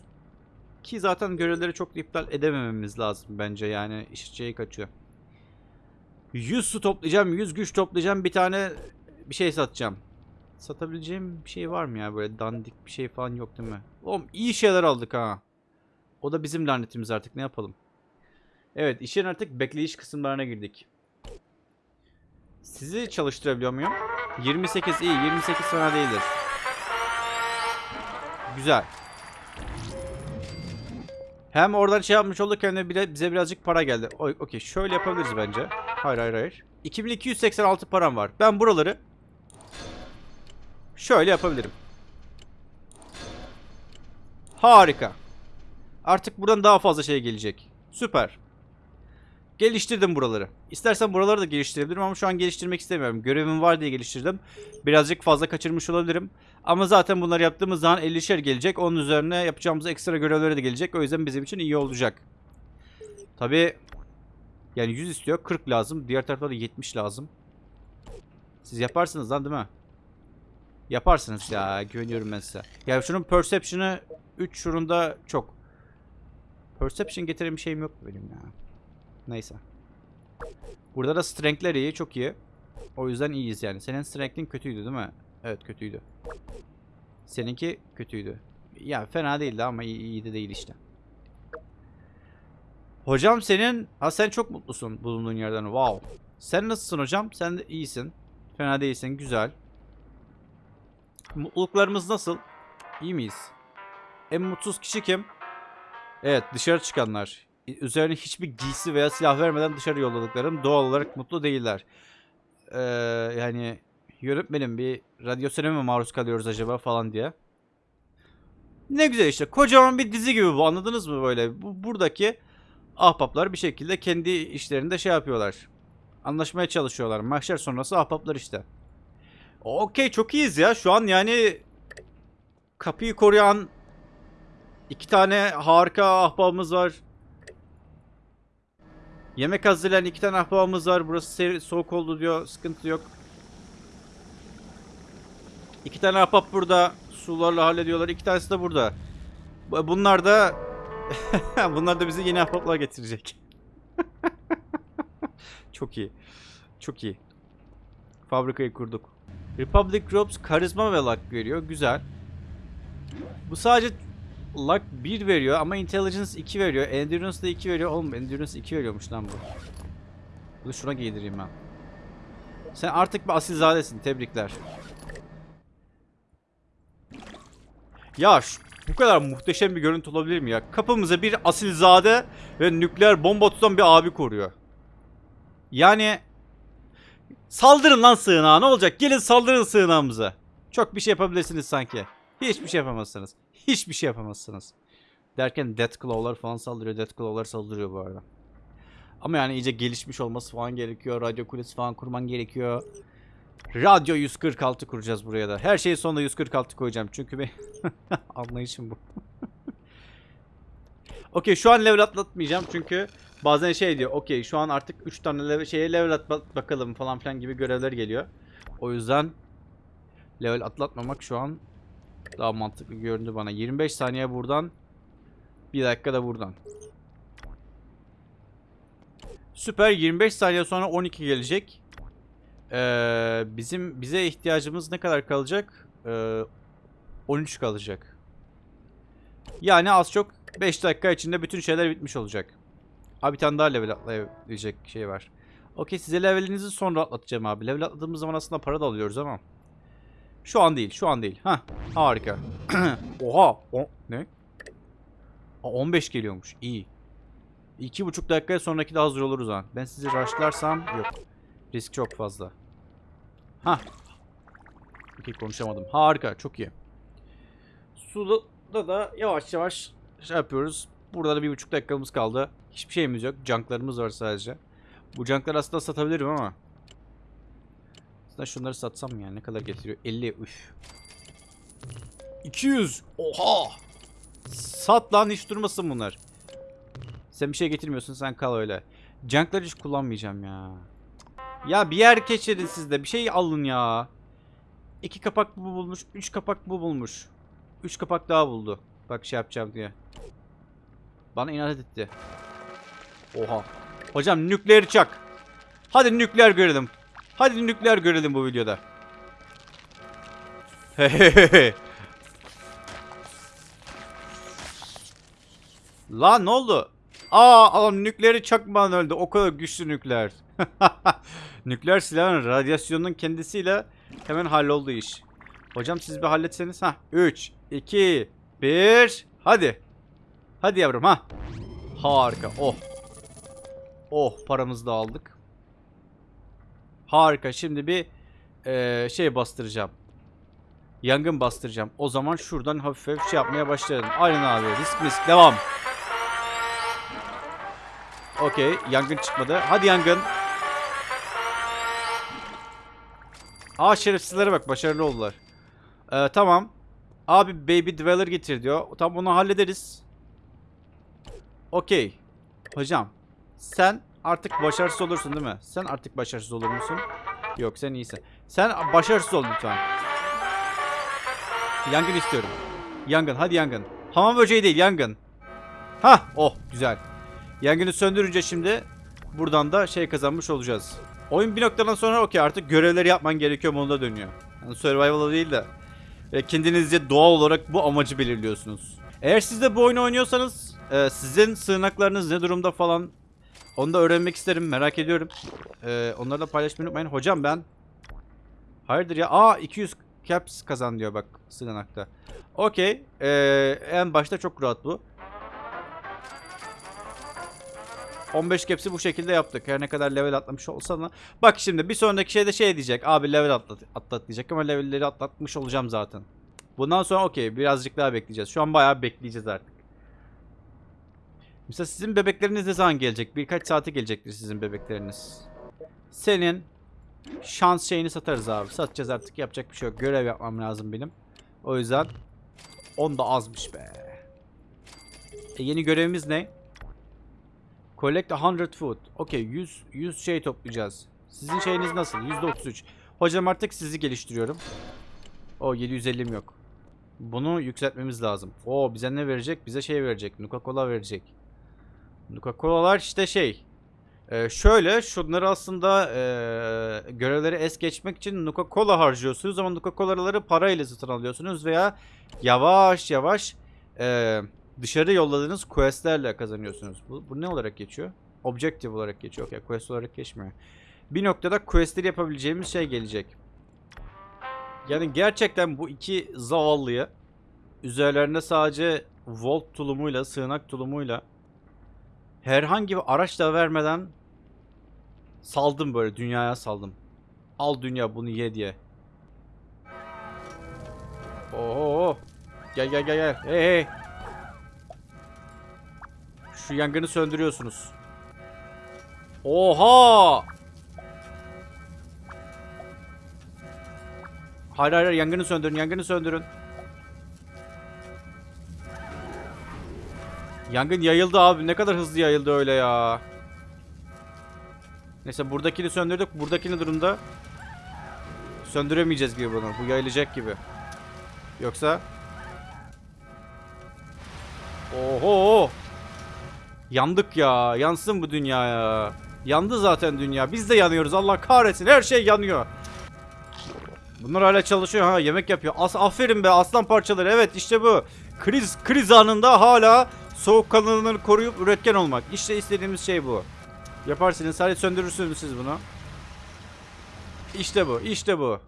[SPEAKER 1] Ki zaten görevleri çok da iptal edemememiz lazım bence yani iş şeyi kaçıyor. 100 su toplayacağım, 100 güç toplayacağım, bir tane bir şey satacağım. Satabileceğim bir şey var mı ya böyle dandik bir şey falan yok değil mi? Oğlum iyi şeyler aldık ha. O da bizim lanetimiz artık ne yapalım. Evet işin artık bekleyiş kısımlarına girdik. Sizi çalıştırabiliyor muyum? 28 iyi 28 fena değildir. Güzel. Hem oradan şey yapmış olduk hem de bile bize birazcık para geldi. Okey şöyle yapabiliriz bence. Hayır hayır hayır. 2286 param var. Ben buraları şöyle yapabilirim. Harika. Artık buradan daha fazla şey gelecek. Süper. Geliştirdim buraları. İstersen buraları da geliştirebilirim ama şu an geliştirmek istemiyorum. Görevim var diye geliştirdim. Birazcık fazla kaçırmış olabilirim. Ama zaten bunları yaptığımız zaman 50'şer gelecek. Onun üzerine yapacağımız ekstra görevleri de gelecek. O yüzden bizim için iyi olacak. Tabi yani 100 istiyor. 40 lazım. Diğer tarafta da 70 lazım. Siz yaparsınız lan değil mi? Yaparsınız ya. Güveniyorum ben size. Ya şunun perception'ı 3 şurunda çok. Perception getiren bir şeyim yok benim ya. Neyse. Burada da strength'ler iyi. Çok iyi. O yüzden iyiyiz yani. Senin strength'in kötüydü değil mi? Evet kötüydü. Seninki kötüydü. Ya fena değildi ama iyi, de değil işte. Hocam senin... Ha sen çok mutlusun bulunduğun yerden. Wow. Sen nasılsın hocam? Sen de iyisin. Fena değilsin. Güzel. Mutluluklarımız nasıl? İyi miyiz? En mutsuz kişi kim? Evet dışarı çıkanlar. Üzerine hiçbir giysi veya silah vermeden dışarı yolladıklarım doğal olarak mutlu değiller. Ee, yani yönetmenim bir radyasyon mi maruz kalıyoruz acaba falan diye. Ne güzel işte kocaman bir dizi gibi bu anladınız mı böyle? Bu, buradaki ahbaplar bir şekilde kendi işlerinde şey yapıyorlar. Anlaşmaya çalışıyorlar. Mahşer sonrası ahbaplar işte. Okey çok iyiyiz ya. Şu an yani kapıyı koruyan iki tane harika ahbabımız var. Yemek hazırlayan iki tane ahbabımız var. Burası seri- soğuk oldu diyor. Sıkıntı yok. İki tane ahbap burada. Sularla hallediyorlar. İki tanesi de burada. Bu- Bunlar da bunlar da bize yeni ahbaplar getirecek. Çok iyi. Çok iyi. Fabrikayı kurduk. Republic Groups karizma ve luck veriyor. Güzel. Bu sadece luck 1 veriyor ama intelligence 2 veriyor. Endurance da 2 veriyor. Oğlum endurance 2 veriyormuş lan bu. Bunu şuna giydireyim ben. Sen artık bir asilzadesin. Tebrikler. Ya şu- bu kadar muhteşem bir görüntü olabilir mi ya? Kapımıza bir asilzade ve nükleer bomba tutan bir abi koruyor. Yani saldırın lan sığınağa ne olacak? Gelin saldırın sığınağımıza. Çok bir şey yapabilirsiniz sanki. Hiçbir şey yapamazsınız. Hiçbir şey yapamazsınız. Derken Deathclaw'lar falan saldırıyor. Deathclaw'lar saldırıyor bu arada. Ama yani iyice gelişmiş olması falan gerekiyor. Radyo kulesi falan kurman gerekiyor. Radyo 146 kuracağız buraya da. Her şeyin sonunda 146 koyacağım. Çünkü bir anlayışım bu. Okey şu an level atlatmayacağım çünkü bazen şey diyor. Okey şu an artık 3 tane level, şeye level atlat bakalım falan filan gibi görevler geliyor. O yüzden level atlatmamak şu an daha mantıklı göründü bana. 25 saniye buradan. 1 dakika da buradan. Süper 25 saniye sonra 12 gelecek. Ee, bizim bize ihtiyacımız ne kadar kalacak? Ee, 13 kalacak. Yani az çok 5 dakika içinde bütün şeyler bitmiş olacak. Abi bir tane daha level atlayabilecek şey var. Okey size levelinizi sonra atlatacağım abi. Level atladığımız zaman aslında para da alıyoruz ama. Şu an değil, şu an değil. Ha, harika. Oha, o ne? Aa, 15 geliyormuş. İyi. İki buçuk dakikaya sonraki de hazır oluruz ha. Ben sizi rushlarsam yok. Risk çok fazla. Ha. Okey konuşamadım. Harika, çok iyi. Suda da yavaş yavaş şey yapıyoruz. Burada da bir buçuk dakikamız kaldı. Hiçbir şeyimiz yok. Junklarımız var sadece. Bu junkları aslında satabilirim ama. Aslında şunları satsam ya ne kadar getiriyor? 50 üf. 200. Oha. Sat lan hiç durmasın bunlar. Sen bir şey getirmiyorsun sen kal öyle. Junkları hiç kullanmayacağım ya. Ya bir yer geçirin siz de bir şey alın ya. İki kapak bu bulmuş. Üç kapak bu bulmuş. Üç kapak daha buldu. Bak şey yapacağım diye. Bana inat etti. Oha. Hocam nükleer çak. Hadi nükleer görelim. Hadi nükleer görelim bu videoda. Lan ne oldu? Aa adam nükleeri çakmadan öldü. O kadar güçlü nükleer. nükleer silahın radyasyonun kendisiyle hemen halloldu iş. Hocam siz bir halletseniz. Ha 3, 2, 1. Hadi. Hadi yavrum ha. Harika. Oh. Oh paramızı da aldık. Harika. Şimdi bir eee, şey bastıracağım. Yangın bastıracağım. O zaman şuradan hafif hafif şey yapmaya başlayalım. Aynen abi. Risk risk. Devam. Okey. Yangın çıkmadı. Hadi yangın. Aa şerefsizlere bak. Başarılı oldular. Ee, tamam. Abi Baby Dweller getir diyor. Tam onu hallederiz. Okey. Hocam. Sen artık başarısız olursun değil mi? Sen artık başarısız olur musun? Yok sen iyisin. Sen başarısız ol lütfen. Yangın istiyorum. Yangın hadi yangın. Hamam böceği değil yangın. Ha oh güzel. Yangını söndürünce şimdi buradan da şey kazanmış olacağız. Oyun bir noktadan sonra okey artık görevleri yapman gerekiyor moduna dönüyor. Yani survival'a değil de e, kendinizce doğal olarak bu amacı belirliyorsunuz. Eğer siz de bu oyunu oynuyorsanız e, sizin sığınaklarınız ne durumda falan onu da öğrenmek isterim merak ediyorum. E, onları da paylaşmayı unutmayın. Hocam ben Hayırdır ya? Aa 200 caps kazan diyor bak sığınakta. Okey. E, en başta çok rahat bu. 15 caps'i bu şekilde yaptık. Her ne kadar level atlamış olsa da. Bak şimdi bir sonraki şeyde şey diyecek. Abi level atlat, atlat diyecek ama levelleri atlatmış olacağım zaten. Bundan sonra okey birazcık daha bekleyeceğiz. Şu an bayağı bekleyeceğiz artık. Mesela sizin bebekleriniz ne zaman gelecek? Birkaç saate gelecektir sizin bebekleriniz. Senin şans şeyini satarız abi. Satacağız artık yapacak bir şey yok. Görev yapmam lazım benim. O yüzden 10 da azmış be. E, yeni görevimiz ne? Collect 100 food. Okey 100, 100 şey toplayacağız. Sizin şeyiniz nasıl? %33. Hocam artık sizi geliştiriyorum. O 750'm yok. Bunu yükseltmemiz lazım. O bize ne verecek? Bize şey verecek. Nuka Cola verecek. Nuka Cola'lar işte şey. Ee, şöyle şunları aslında ee, görevleri es geçmek için Nuka Cola harcıyorsunuz ama Nuka Cola'ları parayla satın alıyorsunuz veya yavaş yavaş ee, dışarı yolladığınız questlerle kazanıyorsunuz. Bu, bu ne olarak geçiyor? Objective olarak geçiyor. Okay, quest olarak geçmiyor. Bir noktada questleri yapabileceğimiz şey gelecek. Yani gerçekten bu iki zavallıyı üzerlerinde sadece volt tulumuyla, sığınak tulumuyla herhangi bir araç da vermeden saldım böyle dünyaya saldım. Al dünya bunu ye diye. Oo. Gel gel gel gel. Hey hey. Şu yangını söndürüyorsunuz. Oha! Hayır hayır yangını söndürün yangını söndürün. Yangın yayıldı abi ne kadar hızlı yayıldı öyle ya. Neyse buradakini söndürdük. Buradakini durumda söndüremeyeceğiz gibi bunu. Bu yayılacak gibi. Yoksa Oho! Yandık ya. Yansın bu dünya ya. Yandı zaten dünya. Biz de yanıyoruz. Allah kahretsin. Her şey yanıyor. Bunlar hala çalışıyor ha. Yemek yapıyor. As aferin be aslan parçaları. Evet işte bu. Kriz kriz anında hala soğukkanlılığını koruyup üretken olmak. İşte istediğimiz şey bu. Yaparsınız. Sadece söndürürsünüz siz bunu. İşte bu. İşte bu.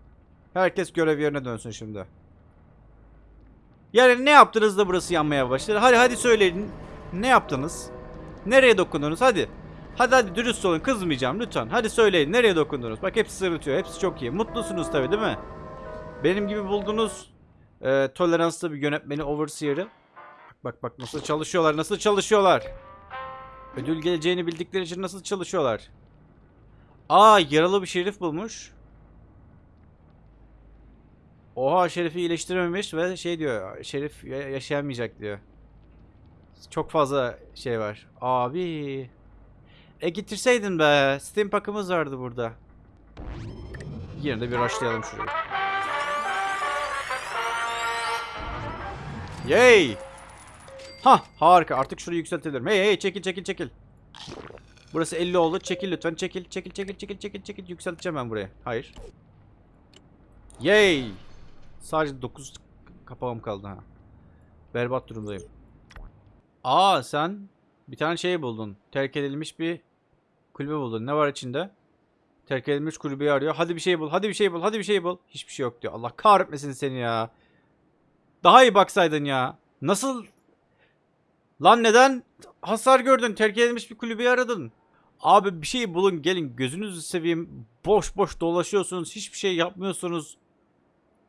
[SPEAKER 1] Herkes görev yerine dönsün şimdi. Yani ne yaptınız da burası yanmaya başladı? Hadi hadi söyleyin. Ne yaptınız? Nereye dokundunuz? Hadi. Hadi hadi dürüst olun. Kızmayacağım lütfen. Hadi söyleyin. Nereye dokundunuz? Bak hepsi sırıtıyor. Hepsi çok iyi. Mutlusunuz tabii değil mi? Benim gibi buldunuz e, toleranslı bir yönetmeni Overseer'ı. Bak bak nasıl çalışıyorlar. Nasıl çalışıyorlar. Ödül geleceğini bildikleri için nasıl çalışıyorlar. Aa yaralı bir şerif bulmuş. Oha Şerif'i iyileştirememiş ve şey diyor. Şerif ya- yaşayamayacak diyor. Çok fazla şey var. Abi. E getirseydin be. Steam pakımız vardı burada. Yine de bir rushlayalım şurayı. Yay! Ha harika artık şurayı yükseltebilirim. Hey hey çekil çekil çekil. Burası 50 oldu. Çekil lütfen çekil çekil çekil çekil çekil çekil yükselteceğim ben buraya. Hayır. Yay! Sadece 9 kapağım kaldı ha. Berbat durumdayım. Aa sen bir tane şey buldun. Terk edilmiş bir kulübe buldun. Ne var içinde? Terk edilmiş kulübeyi arıyor. Hadi bir şey bul. Hadi bir şey bul. Hadi bir şey bul. Hiçbir şey yok diyor. Allah kahretmesin seni ya. Daha iyi baksaydın ya. Nasıl? Lan neden hasar gördün? Terk edilmiş bir kulübeyi aradın. Abi bir şey bulun gelin gözünüzü seveyim. Boş boş dolaşıyorsunuz. Hiçbir şey yapmıyorsunuz.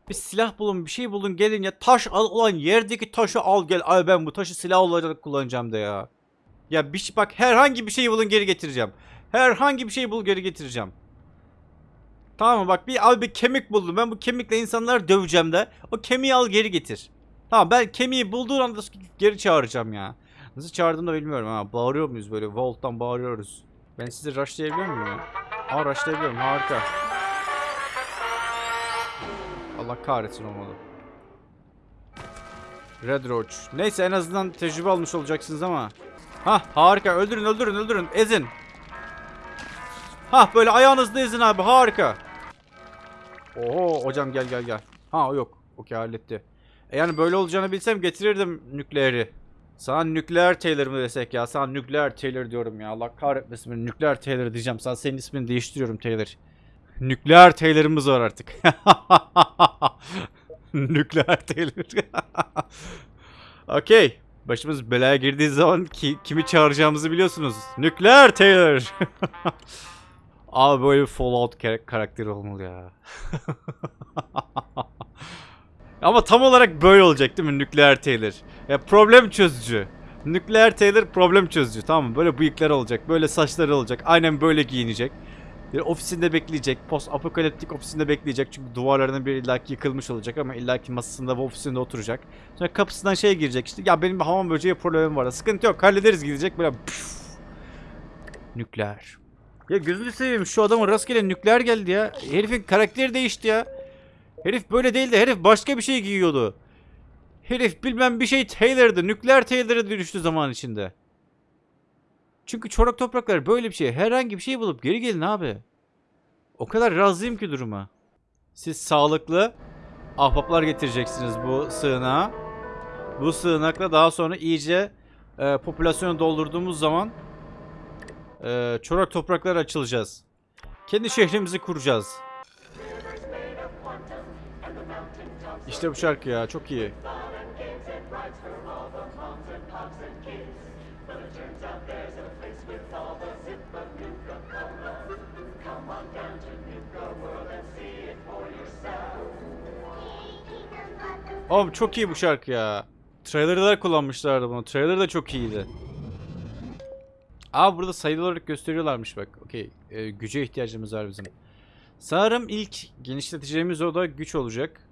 [SPEAKER 1] Bir silah bulun, bir şey bulun, gelin ya. Taş al ulan yerdeki taşı al gel. Ay ben bu taşı silah olarak kullanacağım da ya. Ya bir şey bak herhangi bir şeyi bulun geri getireceğim. Herhangi bir şeyi bul geri getireceğim. Tamam mı? Bak bir al bir kemik buldum. Ben bu kemikle insanları döveceğim de. O kemiği al geri getir. Tamam ben kemiği bulduğun anda geri çağıracağım ya. Nasıl çağırdığımı da bilmiyorum ha. Bağırıyor muyuz böyle? Vault'tan bağırıyoruz. Ben sizi rushlayabiliyor muyum ya? Aa rushlayabiliyorum. Harika. Allah kahretsin olmalı. Red Roach. Neyse en azından tecrübe almış olacaksınız ama. Hah harika. Öldürün öldürün öldürün. Ezin. Hah böyle ayağınızda ezin abi. Harika. Oho hocam gel gel gel. Ha yok. Okey halletti. E yani böyle olacağını bilsem getirirdim nükleeri. Sana nükleer Taylor mı desek ya? Sana nükleer Taylor diyorum ya. Allah kahretmesin beni. Nükleer Taylor diyeceğim. Sana senin ismini değiştiriyorum Taylor. Nükleer Taylor'ımız var artık. nükleer Taylor. Okey. Başımız belaya girdiği zaman ki, kimi çağıracağımızı biliyorsunuz. Nükleer Taylor. Abi böyle Fallout kar- karakteri olmalı ya. Ama tam olarak böyle olacak değil mi Nükleer Taylor? Ya problem çözücü. Nükleer Taylor problem çözücü tamam mı? Böyle bıyıkları olacak, böyle saçları olacak, aynen böyle giyinecek. Bir ofisinde bekleyecek, post apokaliptik ofisinde bekleyecek çünkü duvarlarının bir illaki yıkılmış olacak ama illaki masasında ve ofisinde oturacak. Sonra kapısından şey girecek işte ya benim bir hamam böceği problemim var sıkıntı yok hallederiz gidecek böyle püf. Nükleer. Ya gözünü seveyim şu adamın rastgele nükleer geldi ya. Herifin karakteri değişti ya. Herif böyle değildi. Herif başka bir şey giyiyordu. Herif bilmem bir şey Taylor'dı. Nükleer Taylor'a dönüştü zaman içinde. Çünkü çorak topraklar böyle bir şey. Herhangi bir şey bulup geri gelin abi. O kadar razıyım ki duruma. Siz sağlıklı ahbaplar getireceksiniz bu sığınağa. Bu sığınakla daha sonra iyice e, popülasyonu doldurduğumuz zaman e, çorak topraklar açılacağız. Kendi şehrimizi kuracağız. İşte bu şarkı ya çok iyi. Oğlum çok iyi bu şarkı ya. Trailer'da da kullanmışlardı bunu. Trailer da çok iyiydi. Aa burada sayılı olarak gösteriyorlarmış bak. Okey. Ee, güce ihtiyacımız var bizim. Sanırım ilk genişleteceğimiz oda güç olacak.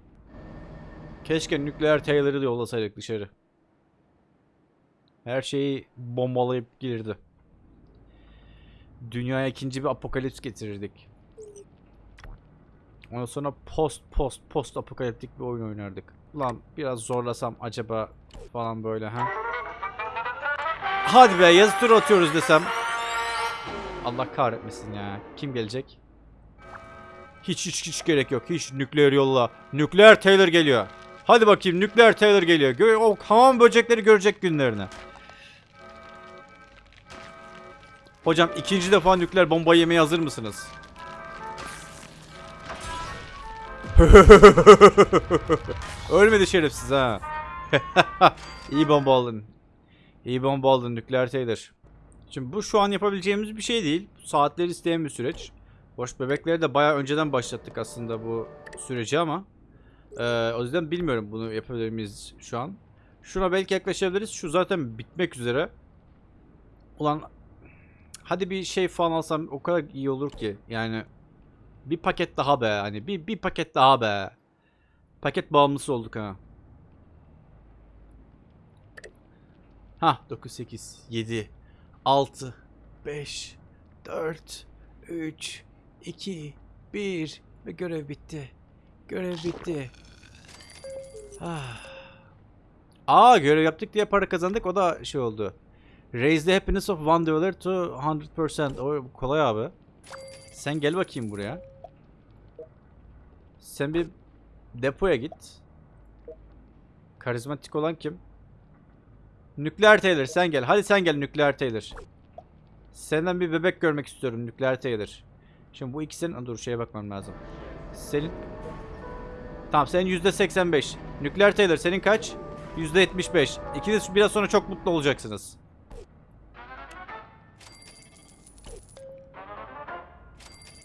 [SPEAKER 1] Keşke nükleer Taylor'ı da yollasaydık dışarı. Her şeyi bombalayıp gelirdi. Dünyaya ikinci bir apokalips getirirdik. Ondan sonra post post post apokaliptik bir oyun oynardık. Ulan biraz zorlasam acaba falan böyle ha. Hadi be yazı tur atıyoruz desem. Allah kahretmesin ya. Kim gelecek? Hiç hiç hiç gerek yok. Hiç nükleer yolla. Nükleer Taylor geliyor. Hadi bakayım nükleer Taylor geliyor. Gö o hamam böcekleri görecek günlerini. Hocam ikinci defa nükleer bomba yemeye hazır mısınız? Ölmedi şerefsiz ha. İyi bomba aldın. İyi bomba aldın nükleer Taylor. Şimdi bu şu an yapabileceğimiz bir şey değil. Saatler isteyen bir süreç. Boş bebekleri de bayağı önceden başlattık aslında bu süreci ama. Ee, o yüzden bilmiyorum bunu yapabilir miyiz şu an. Şuna belki yaklaşabiliriz. Şu zaten bitmek üzere. Ulan hadi bir şey falan alsam o kadar iyi olur ki. Yani bir paket daha be. Hani bir, bir paket daha be. Paket bağımlısı olduk ha. Ha 9 8 7 6 5 4 3 2 1 ve görev bitti. Görev bitti. Ah. Aa görev yaptık diye para kazandık. O da şey oldu. Raise the happiness of one dollar to 100%. O kolay abi. Sen gel bakayım buraya. Sen bir depoya git. Karizmatik olan kim? Nükleer Taylor sen gel. Hadi sen gel Nükleer Taylor. Senden bir bebek görmek istiyorum Nükleer Taylor. Şimdi bu ikisinin... Dur şeye bakmam lazım. Senin... Tamam senin %85. Nükleer Taylor senin kaç? %75. İkiniz biraz sonra çok mutlu olacaksınız.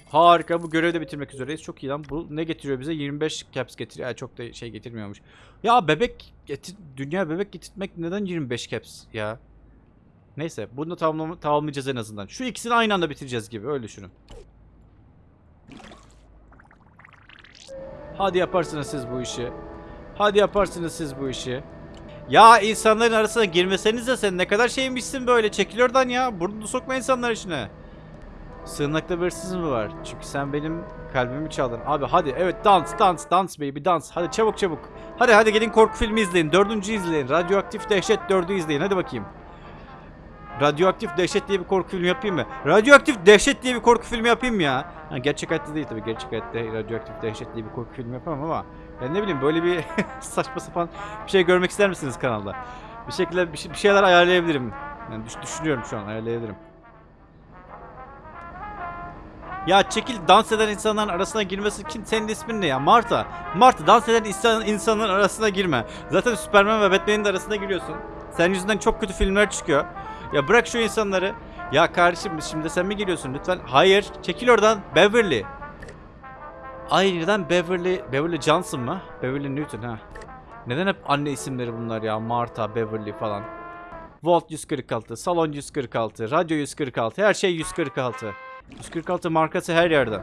[SPEAKER 1] Harika bu görevi de bitirmek üzereyiz. Çok iyi lan. Bu ne getiriyor bize? 25 caps getiriyor. Ya çok da şey getirmiyormuş. Ya bebek getir dünya bebek getirtmek neden 25 caps ya? Neyse bunu da tamamlayacağız en azından. Şu ikisini aynı anda bitireceğiz gibi öyle düşünün. Hadi yaparsınız siz bu işi. Hadi yaparsınız siz bu işi. Ya insanların arasına girmeseniz de sen ne kadar şeymişsin böyle çekil oradan ya. Burnunu sokma insanlar içine. Sığınakta bir hırsız mı var? Çünkü sen benim kalbimi çaldın. Abi hadi evet dans dans dans baby dans. Hadi çabuk çabuk. Hadi hadi gelin korku filmi izleyin. Dördüncü izleyin. Radyoaktif Dehşet dördü izleyin. Hadi bakayım. Radyoaktif Dehşet diye bir korku filmi yapayım mı? Radyoaktif Dehşet diye bir korku filmi yapayım ya? Ha, gerçek hayatta değil tabii. Gerçek hayatta Radyoaktif Dehşet diye bir korku filmi yapamam ama ben ne bileyim böyle bir saçma sapan bir şey görmek ister misiniz kanalda? Bir şekilde bir, şey- bir şeyler ayarlayabilirim. Yani düş- düşünüyorum şu an ayarlayabilirim. Ya çekil dans eden insanların arasına girmesi kim senin ismin ne ya Marta Marta dans eden insan, insanların arasına girme Zaten Superman ve Batman'in de arasına giriyorsun Senin yüzünden çok kötü filmler çıkıyor Ya bırak şu insanları Ya kardeşim şimdi sen mi giriyorsun lütfen Hayır çekil oradan Beverly Ay neden Beverly Beverly Johnson mı Beverly Newton ha Neden hep anne isimleri bunlar ya Marta Beverly falan Volt 146 Salon 146 Radyo 146 Her şey 146 146 markası her yerde.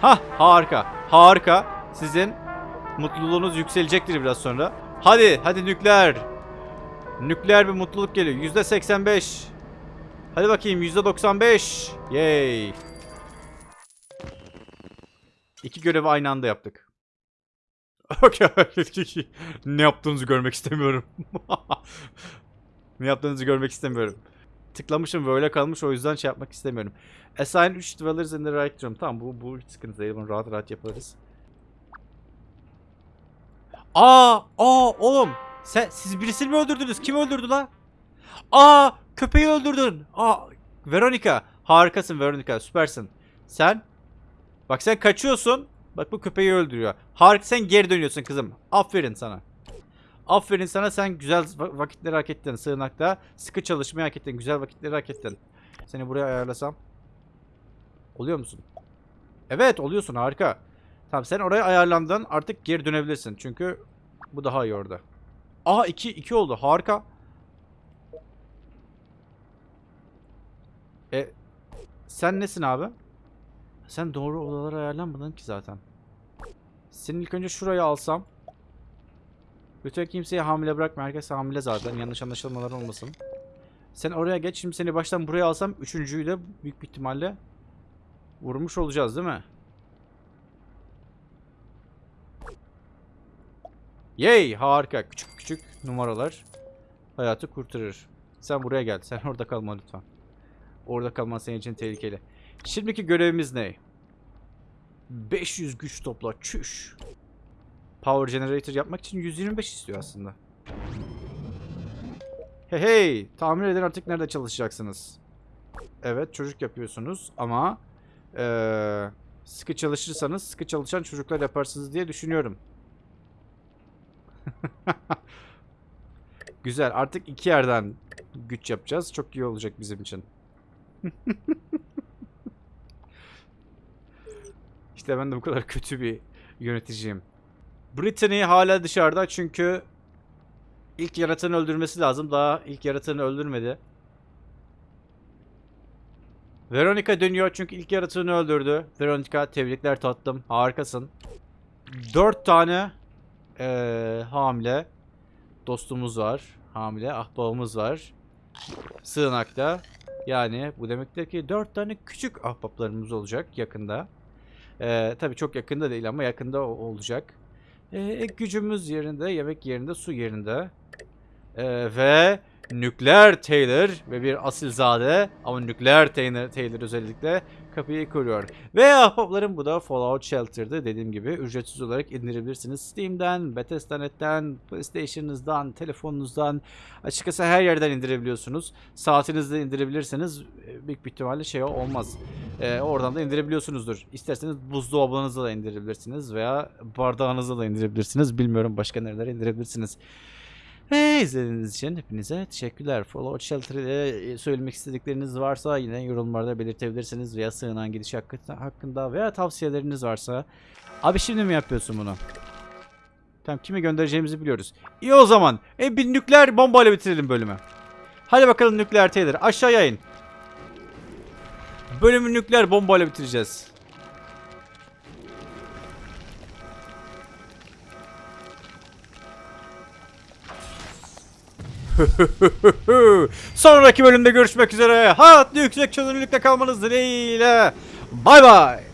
[SPEAKER 1] Ha harika. Harika. Sizin mutluluğunuz yükselecektir biraz sonra. Hadi hadi nükleer. Nükleer bir mutluluk geliyor. Yüzde 85. Hadi bakayım yüzde 95. Yay. İki görevi aynı anda yaptık. Ne yaptığınızı görmek istemiyorum. ne yaptığınızı görmek istemiyorum tıklamışım böyle kalmış o yüzden şey yapmak istemiyorum. Assign 3 dwellers in the right room. Tamam bu, bu hiç sıkıntı değil. Bunu rahat rahat yaparız. Aa! Aa oğlum! Sen, siz birisini mi öldürdünüz? Kim öldürdü la? Aa! Köpeği öldürdün. Aa! Veronica. Harikasın Veronica. Süpersin. Sen? Bak sen kaçıyorsun. Bak bu köpeği öldürüyor. Harika sen geri dönüyorsun kızım. Aferin sana. Aferin sana sen güzel va- vakitleri hak ettin sığınakta. Sıkı çalışmayı hak ettin. Güzel vakitleri hak ettin. Seni buraya ayarlasam. Oluyor musun? Evet oluyorsun harika. Tamam sen oraya ayarlandın artık geri dönebilirsin. Çünkü bu daha iyi orada. Aha 2 2 oldu harika. E sen nesin abi? Sen doğru odalara ayarlanmadın ki zaten. Seni ilk önce şuraya alsam. Lütfen kimseyi hamile bırakma. Herkes hamile zaten. Yanlış anlaşılmalar olmasın. Sen oraya geç. Şimdi seni baştan buraya alsam üçüncüyü de büyük bir ihtimalle vurmuş olacağız değil mi? Yay! Harika. Küçük küçük numaralar hayatı kurtarır. Sen buraya gel. Sen orada kalma lütfen. Orada kalman senin için tehlikeli. Şimdiki görevimiz ne? 500 güç topla. Çüş. Power generator yapmak için 125 istiyor aslında. Hey hey! Tahmin edin artık nerede çalışacaksınız. Evet çocuk yapıyorsunuz ama eee, sıkı çalışırsanız sıkı çalışan çocuklar yaparsınız diye düşünüyorum. Güzel artık iki yerden güç yapacağız. Çok iyi olacak bizim için. işte ben de bu kadar kötü bir yöneticiyim. Brittany hala dışarıda çünkü ilk yaratanı öldürmesi lazım. Daha ilk yaratanı öldürmedi. Veronica dönüyor çünkü ilk yaratığını öldürdü. Veronica tebrikler tatlım. Harikasın. Dört tane eee, hamile dostumuz var. Hamile ahbabımız var. Sığınakta. Yani bu demektir ki dört tane küçük ahbaplarımız olacak yakında. Eee tabii çok yakında değil ama yakında olacak. Ee, gücümüz yerinde, yemek yerinde, su yerinde. Ee, ve nükleer Taylor ve bir asilzade ama nükleer Taylor, Taylor özellikle kapıyı koruyor. Ve ahbaplarım bu da Fallout Shelter'dı. Dediğim gibi ücretsiz olarak indirebilirsiniz. Steam'den, Bethesda.net'ten, PlayStation'ınızdan, telefonunuzdan açıkçası her yerden indirebiliyorsunuz. Saatinizde indirebilirseniz e, büyük bir ihtimalle şey olmaz. Ee, oradan da indirebiliyorsunuzdur. İsterseniz buzdolabınıza da indirebilirsiniz veya bardağınıza da indirebilirsiniz. Bilmiyorum başka nerelere indirebilirsiniz. Ve izlediğiniz için hepinize teşekkürler. Fallout Shelter ile söylemek istedikleriniz varsa yine yorumlarda belirtebilirsiniz veya sığınan gidiş hakkında, veya tavsiyeleriniz varsa. Abi şimdi mi yapıyorsun bunu? Tamam kimi göndereceğimizi biliyoruz. İyi o zaman. E bir nükleer bombayla bitirelim bölümü. Hadi bakalım nükleer teyler aşağıya in. Bölümü nükleer bombayla bitireceğiz. Sonraki bölümde görüşmek üzere. Hayatlı yüksek çözünürlükte kalmanız dileğiyle. Bay bay.